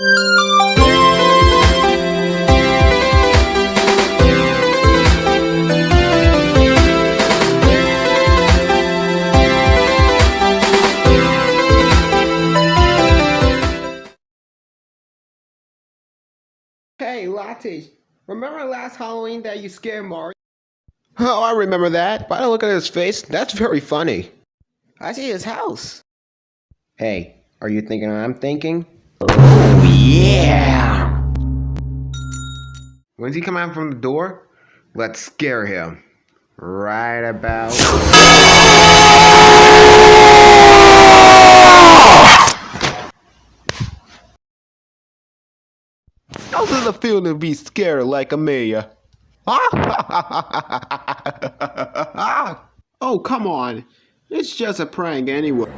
Hey, Latte, remember last Halloween that you scared Mario? Oh, I remember that. By the look at his face, that's very funny. I see his house. Hey, are you thinking I'm thinking? Oh, yeah! When's he come out from the door? Let's scare him. Right about... How's it feel to be scared like Amelia? oh, come on. It's just a prank anyway.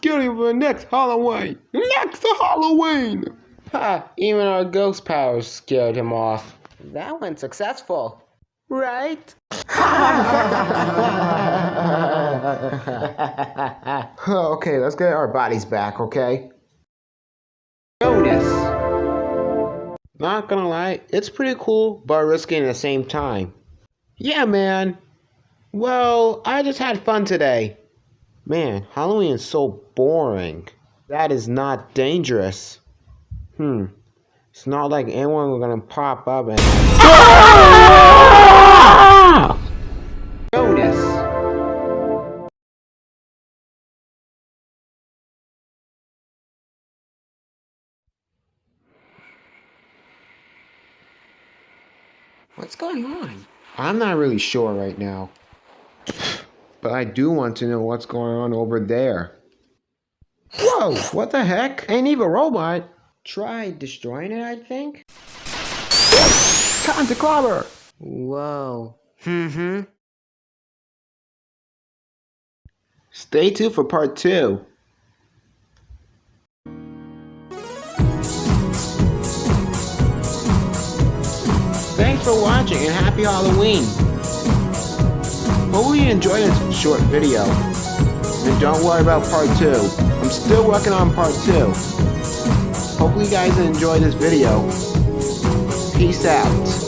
Get him for next Halloween. Next Halloween. Ha, even our ghost powers scared him off. That went successful. Right? okay, let's get our bodies back, okay? Notice. Not gonna lie, it's pretty cool, but risky at the same time. Yeah, man. Well, I just had fun today. Man, Halloween is so boring. That is not dangerous. Hmm. It's not like anyone gonna pop up and... Notice. What's going on? I'm not really sure right now. But I do want to know what's going on over there. Whoa, what the heck? Ain't even a robot. Try destroying it, I think? Time to clobber! Whoa. Mm-hmm. Stay tuned for part two. Thanks for watching and happy Halloween. Hope you enjoyed this short video. And don't worry about part two. I'm still working on part two. Hopefully you guys enjoyed this video. Peace out.